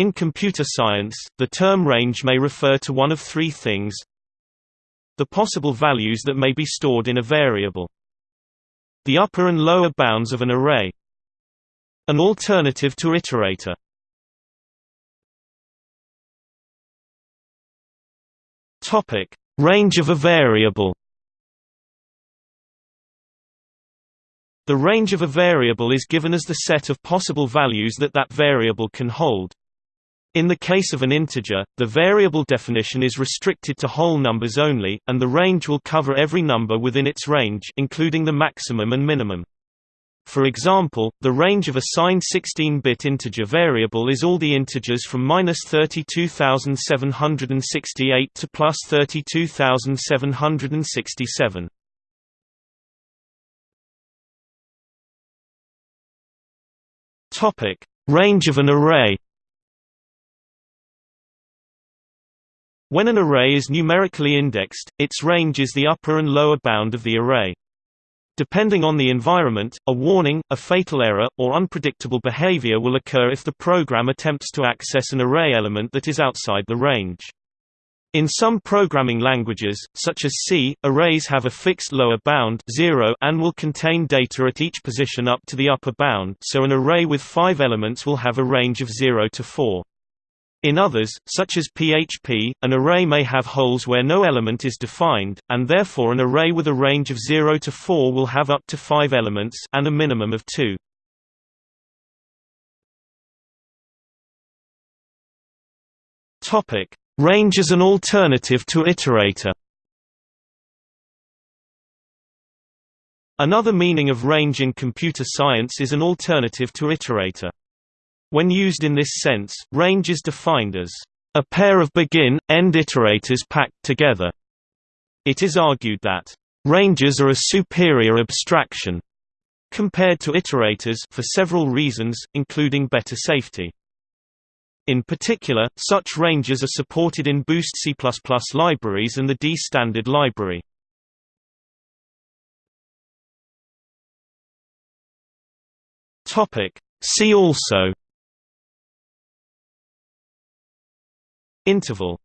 In computer science, the term range may refer to one of three things. The possible values that may be stored in a variable. The upper and lower bounds of an array. An alternative to iterator. Topic: Range of a variable. The range of a variable is given as the set of possible values that that variable can hold. In the case of an integer, the variable definition is restricted to whole numbers only, and the range will cover every number within its range including the maximum and minimum. For example, the range of a signed 16-bit integer variable is all the integers from minus 32,768 to plus 32,767. Topic: Range of an array. When an array is numerically indexed, its range is the upper and lower bound of the array. Depending on the environment, a warning, a fatal error, or unpredictable behavior will occur if the program attempts to access an array element that is outside the range. In some programming languages, such as C, arrays have a fixed lower bound 0 and will contain data at each position up to the upper bound so an array with five elements will have a range of 0 to 4. In others, such as PHP, an array may have holes where no element is defined, and therefore an array with a range of 0 to 4 will have up to 5 elements and a minimum of 2. Topic: Range as an alternative to iterator. Another meaning of range in computer science is an alternative to iterator. When used in this sense, range is defined as a pair of begin-end iterators packed together. It is argued that ranges are a superior abstraction compared to iterators for several reasons, including better safety. In particular, such ranges are supported in Boost C++ libraries and the D standard library. Topic: See also Interval